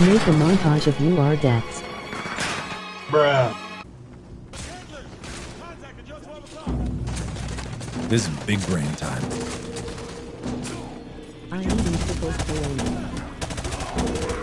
Make a montage of UR deaths. Bruh. This is big brain time. I am beautiful for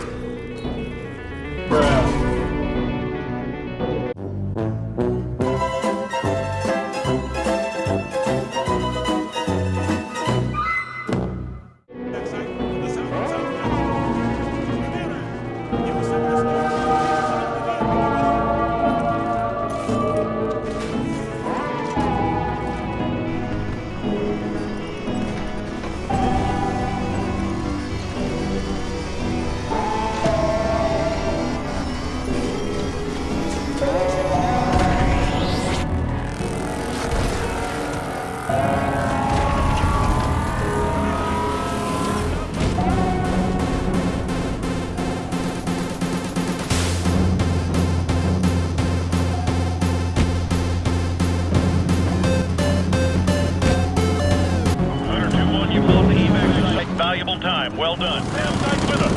Well done. Tight with us.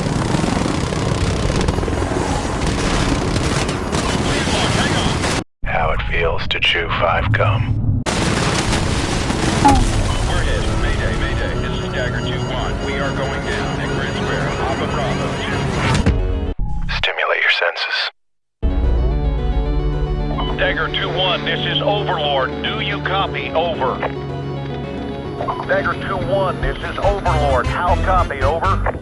How it feels to chew five gum. We're hit. Mayday, Mayday. This is Dagger 2-1. We are going down at Grid Square. Alpha Bravo 2. Stimulate your senses. Dagger 2-1, this is Overlord. Do you copy? Over. Dagger 2-1, this is Overlord. How copy? Over.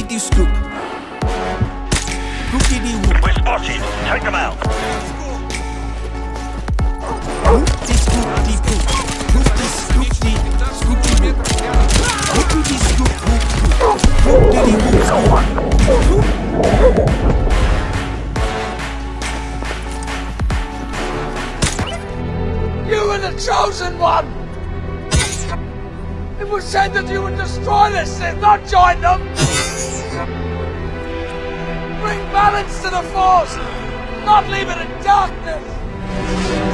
Whoopity scoop. Whoopity whoop. We're spotted. Take them out. You were the chosen one! It was said that you would destroy this Sith, not join them! Bring balance to the Force, not leave it in darkness!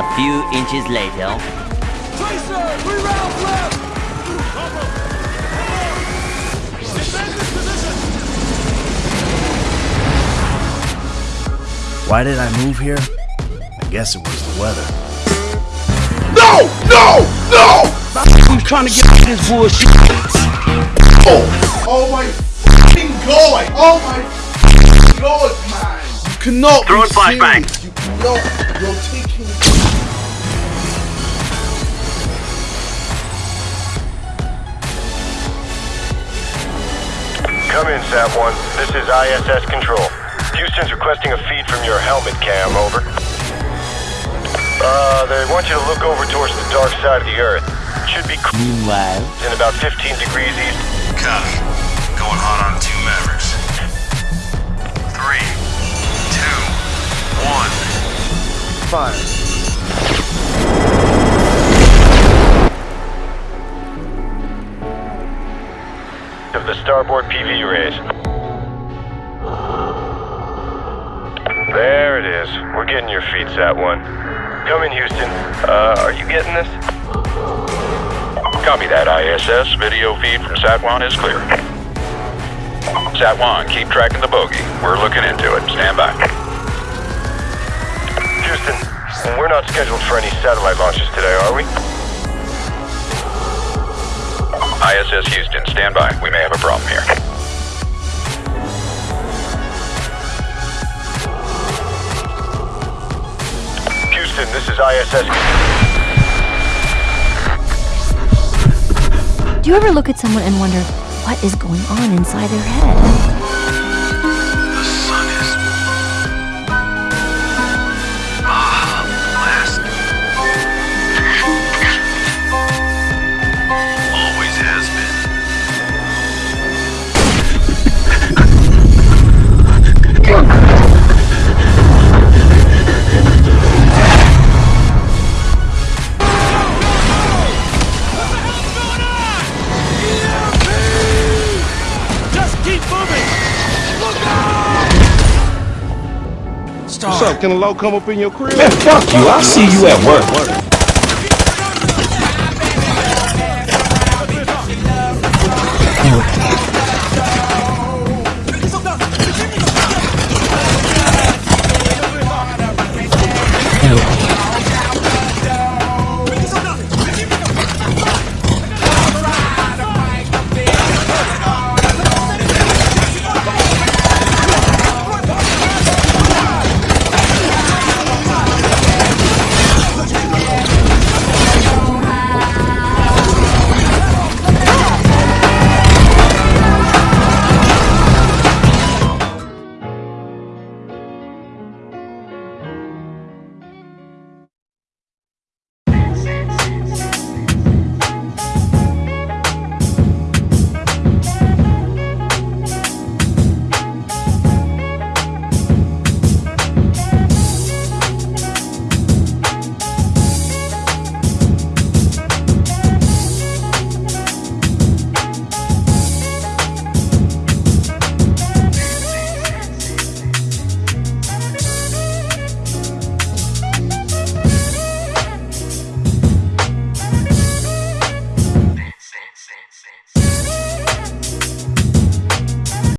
A few inches later. Tracer, three rounds left! Why did I move here? I guess it was the weather. No! No! No! I'm trying to get out of this bullshit. Oh, oh my fucking god! Oh my fucking god, man! You cannot Throwing be flashbang. serious. You cannot. You're taking. In, Sat-1. This is ISS Control. Houston's requesting a feed from your helmet cam, over. Uh, they want you to look over towards the dark side of the Earth. Should be cool Meanwhile, in about 15 degrees east. Copy. Going hot on two Mavericks. Three, two, one. Of the starboard PV arrays. There it is. We're getting your feet, Sat-1. Come in, Houston. Uh, are you getting this? Copy that, ISS. Video feed from Sat-1 is clear. Sat-1, keep tracking the bogey. We're looking into it. Stand by. Houston, we're not scheduled for any satellite launches today, are we? ISS Houston, stand by. We may have a problem here. Houston, this is ISS. Do you ever look at someone and wonder what is going on inside their head? Can a low come up in your crib? Man, fuck you. I'll see you at work.